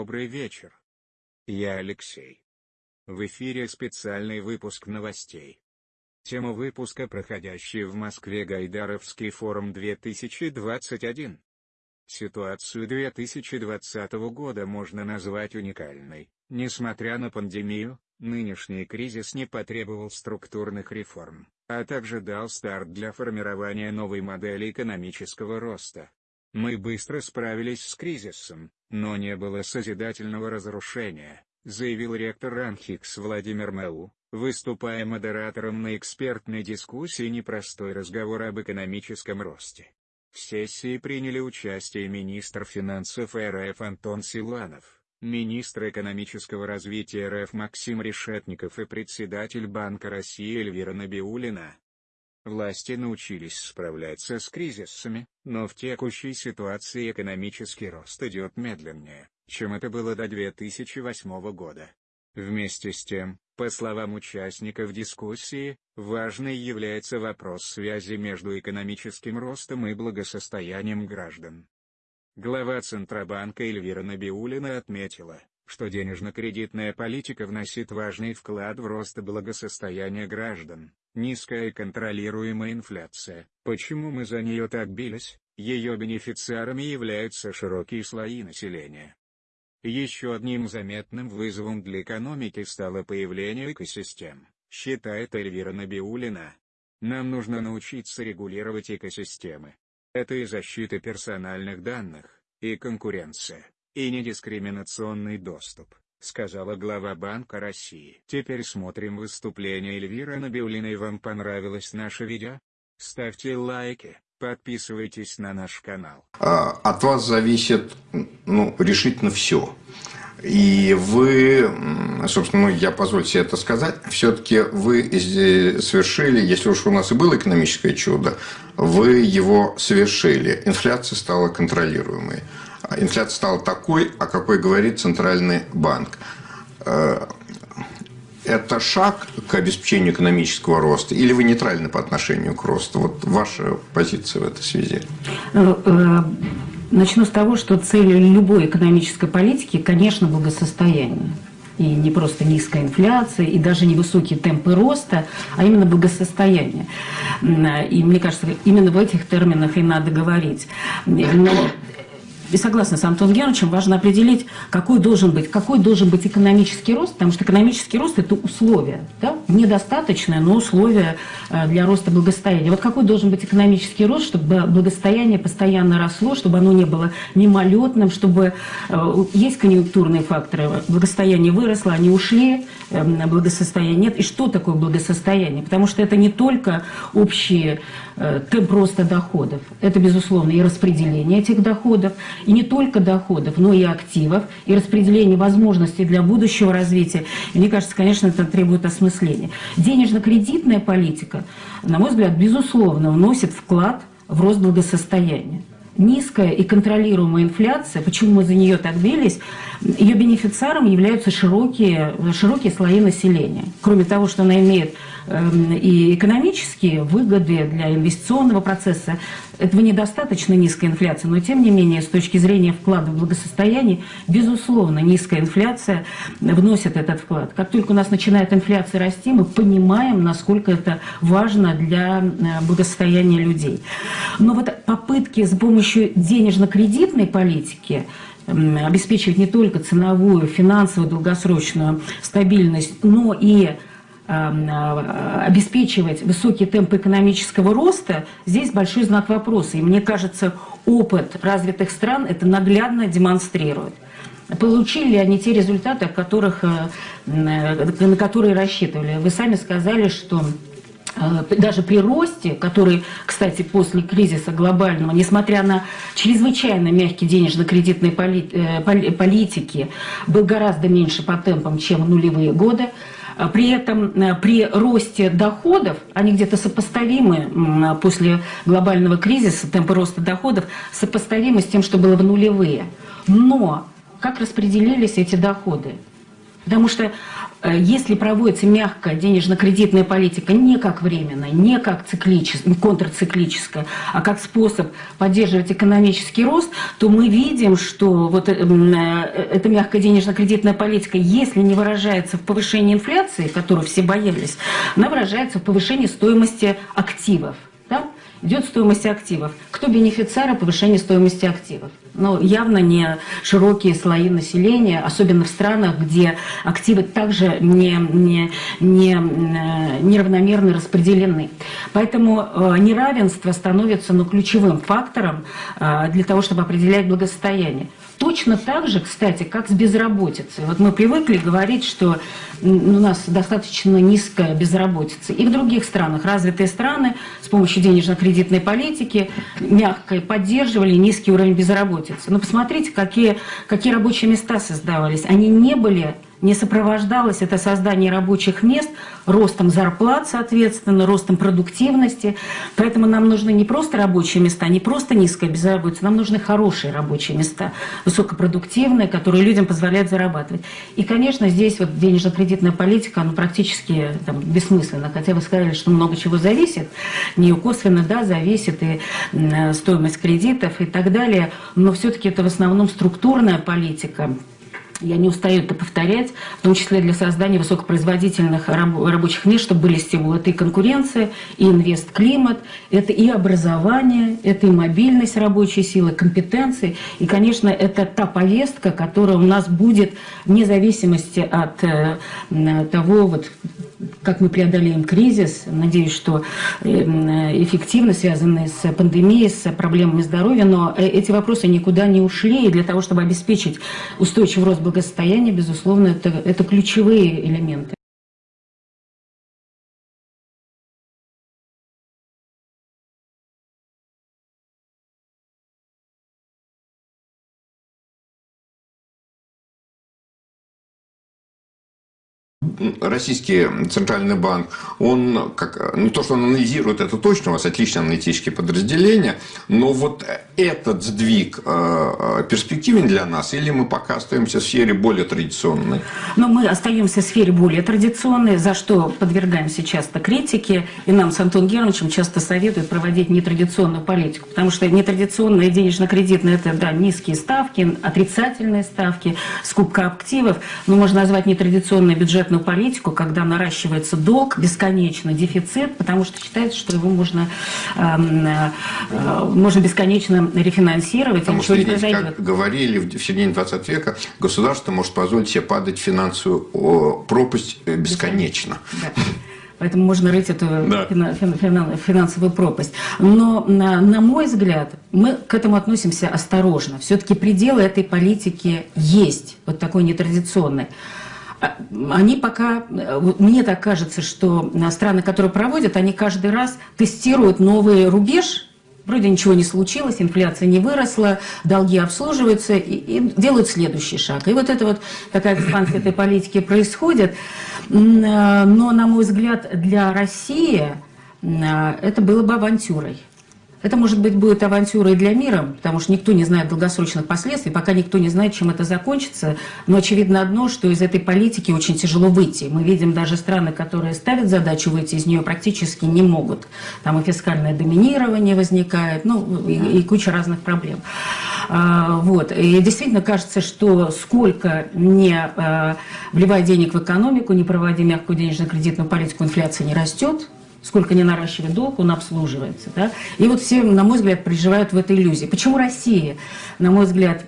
Добрый вечер. Я Алексей. В эфире специальный выпуск новостей. Тема выпуска проходящий в Москве Гайдаровский форум 2021. Ситуацию 2020 года можно назвать уникальной. Несмотря на пандемию, нынешний кризис не потребовал структурных реформ, а также дал старт для формирования новой модели экономического роста. Мы быстро справились с кризисом, но не было созидательного разрушения, заявил ректор РАНХИКС Владимир Мэу, выступая модератором на экспертной дискуссии «Непростой разговор об экономическом росте». В сессии приняли участие министр финансов РФ Антон Силанов, министр экономического развития РФ Максим Решетников и председатель Банка России Эльвира Набиулина. Власти научились справляться с кризисами, но в текущей ситуации экономический рост идет медленнее, чем это было до 2008 года. Вместе с тем, по словам участников дискуссии, важной является вопрос связи между экономическим ростом и благосостоянием граждан. Глава Центробанка Эльвира Набиулина отметила, что денежно-кредитная политика вносит важный вклад в рост благосостояния граждан, Низкая и контролируемая инфляция. Почему мы за нее так бились? Ее бенефициарами являются широкие слои населения. Еще одним заметным вызовом для экономики стало появление экосистем, считает Эльвира Набиулина. Нам нужно научиться регулировать экосистемы. Это и защита персональных данных, и конкуренция, и недискриминационный доступ сказала глава Банка России. Теперь смотрим выступление Эльвиры Набиулиной. Вам понравилось наше видео? Ставьте лайки, подписывайтесь на наш канал. А, от вас зависит ну, решительно все. И вы, собственно, ну, я позволю себе это сказать, все-таки вы совершили, если уж у нас и было экономическое чудо, вы его совершили. Инфляция стала контролируемой инфляция стала такой, о какой говорит Центральный банк. Э, это шаг к обеспечению экономического роста или вы нейтральны по отношению к росту? Вот ваша позиция в этой связи. Э, э, начну с того, что цель любой экономической политики, конечно, благосостояние. И не просто низкая инфляция, и даже не высокие темпы роста, а именно благосостояние. И мне кажется, именно в этих терминах и надо говорить. Но и согласна с Антоном Георгиевичем, важно определить, какой должен быть, какой должен быть экономический рост, потому что экономический рост – это условие, да? недостаточное, но условие э, для роста благосостояния. Вот какой должен быть экономический рост, чтобы благосостояние постоянно росло, чтобы оно не было мимолетным, чтобы э, есть конъюнктурные факторы, благосостояние выросло, они ушли, эм, благосостояние нет. И что такое благосостояние? Потому что это не только общие темп роста доходов. Это, безусловно, и распределение этих доходов, и не только доходов, но и активов, и распределение возможностей для будущего развития. Мне кажется, конечно, это требует осмысления. Денежно-кредитная политика, на мой взгляд, безусловно, вносит вклад в рост благосостояния низкая и контролируемая инфляция, почему мы за нее так бились, ее бенефициаром являются широкие, широкие слои населения. Кроме того, что она имеет эм, и экономические выгоды для инвестиционного процесса, этого недостаточно низкая инфляция, но тем не менее, с точки зрения вклада в благосостояние, безусловно, низкая инфляция вносит этот вклад. Как только у нас начинает инфляция расти, мы понимаем, насколько это важно для э, благосостояния людей. Но вот попытки с помощью денежно-кредитной политики обеспечивать не только ценовую, финансовую, долгосрочную стабильность, но и а, обеспечивать высокие темпы экономического роста, здесь большой знак вопроса. И мне кажется, опыт развитых стран это наглядно демонстрирует. Получили ли они те результаты, которых, э, на которые рассчитывали? Вы сами сказали, что э, даже при росте, который, кстати, после кризиса глобального, несмотря на чрезвычайно мягкие денежно-кредитные э, политики, был гораздо меньше по темпам, чем в нулевые годы, а при этом э, при росте доходов, они где-то сопоставимы после глобального кризиса, темпы роста доходов сопоставимы с тем, что было в нулевые. Но как распределились эти доходы? Потому что Э, если проводится мягкая денежно-кредитная политика не как временная, не как циклическая, контрциклическая, а как способ поддерживать экономический рост, то мы видим, что вот э, э, эта мягкая денежно-кредитная политика, если не выражается в повышении инфляции, которую все боялись, она выражается в повышении стоимости активов. Да? идет стоимость активов. Кто бенефициары повышения стоимости активов? Ну, явно не широкие слои населения, особенно в странах, где активы также не, не, не, э, неравномерно распределены. Поэтому э, неравенство становится ну, ключевым фактором э, для того, чтобы определять благосостояние. Точно так же, кстати, как с безработицей. Вот мы привыкли говорить, что у нас достаточно низкая безработица. И в других странах, развитые страны, с помощью денежно-кредитной политики мягко поддерживали низкий уровень безработицы. Но посмотрите, какие, какие рабочие места создавались. Они не были не сопровождалось это создание рабочих мест ростом зарплат, соответственно, ростом продуктивности. Поэтому нам нужны не просто рабочие места, не просто низкая безработица, нам нужны хорошие рабочие места, высокопродуктивные, которые людям позволяют зарабатывать. И, конечно, здесь вот денежно-кредитная политика, ну, практически там, бессмысленна. Хотя вы сказали, что много чего зависит. Не косвенно, да, зависит и стоимость кредитов и так далее. Но все-таки это в основном структурная политика, я не устаю это повторять, в том числе для создания высокопроизводительных рабочих мест, чтобы были стимулы. Это и конкуренция, и инвест-климат, это и образование, это и мобильность рабочей силы, компетенции. И, конечно, это та повестка, которая у нас будет вне зависимости от э, того, вот, как мы преодолеем кризис. Надеюсь, что эм, эффективно связанные с пандемией, с проблемами здоровья, но э, эти вопросы никуда не ушли. И для того, чтобы обеспечить устойчивый рост благосостояния, безусловно, это, это ключевые элементы. Российский центральный банк, он как, не то, что он анализирует это точно, у вас отличные аналитические подразделения, но вот этот сдвиг э, перспективен для нас, или мы пока остаемся в сфере более традиционной? Но мы остаемся в сфере более традиционной, за что подвергаемся часто критике, и нам с Антоном Германовичем часто советуют проводить нетрадиционную политику, потому что нетрадиционная денежно-кредитная – это да, низкие ставки, отрицательные ставки, скупка активов, но можно назвать нетрадиционной бюджетную политику, когда наращивается долг бесконечно, дефицит, потому что считается, что его можно, э, э, можно бесконечно рефинансировать. Потому что, видите, как говорили в середине 20 века, государство может позволить себе падать в финансовую пропасть э, бесконечно. Да. Поэтому можно рыть эту да. финансовую пропасть. Но, на, на мой взгляд, мы к этому относимся осторожно. Все-таки пределы этой политики есть, вот такой нетрадиционной. А, они пока, мне так кажется, что страны, которые проводят, они каждый раз тестируют новый рубеж, вроде ничего не случилось, инфляция не выросла, долги обслуживаются и, и делают следующий шаг. И вот это вот такая экспансия этой политики происходит. Но, на мой взгляд, для России это было бы авантюрой. Это, может быть, будет авантюра и для мира, потому что никто не знает долгосрочных последствий, пока никто не знает, чем это закончится. Но очевидно одно, что из этой политики очень тяжело выйти. Мы видим даже страны, которые ставят задачу выйти из нее, практически не могут. Там и фискальное доминирование возникает, ну, и, и куча разных проблем. А, вот. И действительно кажется, что сколько не а, вливая денег в экономику, не проводя мягкую денежно-кредитную политику, инфляция не растет, сколько не наращивает долг, он обслуживается. Да? И вот все, на мой взгляд, проживают в этой иллюзии. Почему Россия, на мой взгляд,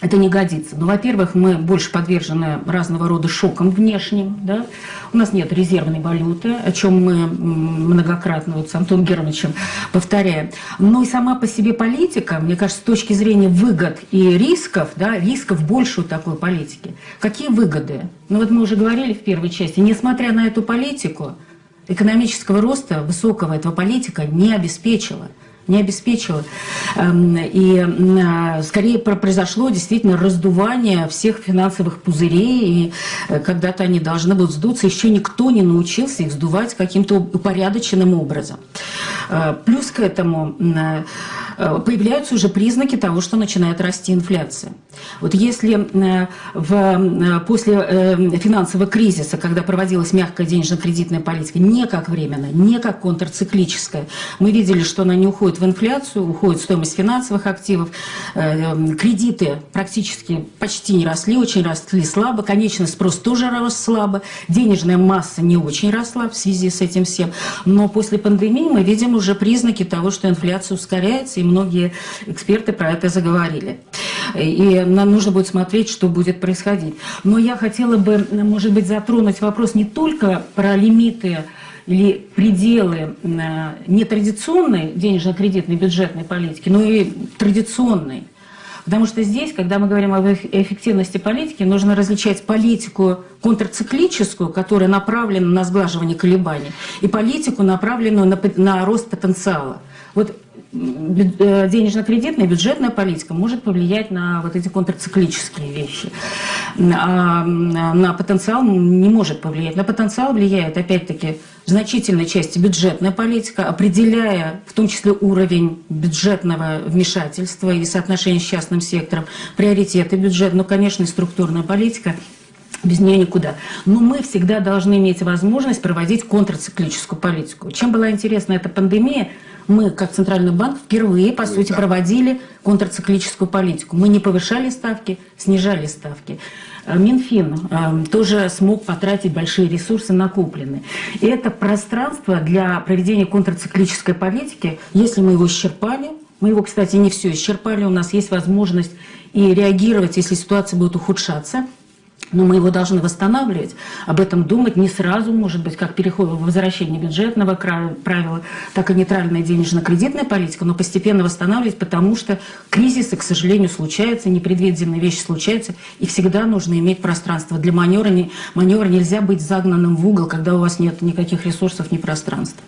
это не годится. Ну, во-первых, мы больше подвержены разного рода шокам внешним. Да? У нас нет резервной валюты, о чем мы многократно вот с Антоном Германовичем повторяем. Но и сама по себе политика, мне кажется, с точки зрения выгод и рисков, да, рисков больше у такой политики. Какие выгоды? Ну вот мы уже говорили в первой части, несмотря на эту политику, экономического роста высокого этого политика не обеспечила. не обеспечила. Эм, и э, скорее произошло действительно раздувание всех финансовых пузырей, и э, когда-то они должны будут сдуться. Еще никто не научился их сдувать каким-то упорядоченным образом. Э, плюс к этому появляются уже признаки того, что начинает расти инфляция. Вот если в, после финансового кризиса, когда проводилась мягкая денежно-кредитная политика, не как временно, не как контрциклическая, мы видели, что она не уходит в инфляцию, уходит стоимость финансовых активов, э, кредиты практически почти не росли, очень росли слабо, конечный спрос тоже рос слабо, денежная масса не очень росла в связи с этим всем, но после пандемии мы видим уже признаки того, что инфляция ускоряется, и многие эксперты про это заговорили. И нам нужно будет смотреть, что будет происходить. Но я хотела бы, может быть, затронуть вопрос не только про лимиты или пределы э, нетрадиционной денежно-кредитной бюджетной политики, но и традиционной. Потому что здесь, когда мы говорим об эффективности политики, нужно различать политику контрциклическую, которая направлена на сглаживание колебаний, и политику, направленную на, на рост потенциала. Вот денежно-кредитная, бюджетная политика может повлиять на вот эти контрциклические вещи. А на потенциал не может повлиять. На потенциал влияет, опять-таки, в значительной части бюджетная политика, определяя в том числе уровень бюджетного вмешательства и соотношения с частным сектором, приоритеты бюджета, ну, конечно, и структурная политика – без нее никуда. Но мы всегда должны иметь возможность проводить контрциклическую политику. Чем была интересна эта пандемия, мы, как Центральный банк, впервые, по сути, проводили контрциклическую политику. Мы не повышали ставки, снижали ставки. Э, Минфин э, тоже смог потратить большие ресурсы накопленные. И это пространство для проведения контрциклической политики, если мы его исчерпали, мы его, кстати, не все исчерпали, у нас есть возможность и реагировать, если ситуация будет ухудшаться – но мы его должны восстанавливать, об этом думать не сразу, может быть, как переход возвращение бюджетного правила, так и нейтральная денежно-кредитная политика, но постепенно восстанавливать, потому что кризисы, к сожалению, случаются, непредвиденные вещи случаются, и всегда нужно иметь пространство. Для маневра, маневра нельзя быть загнанным в угол, когда у вас нет никаких ресурсов, ни пространства.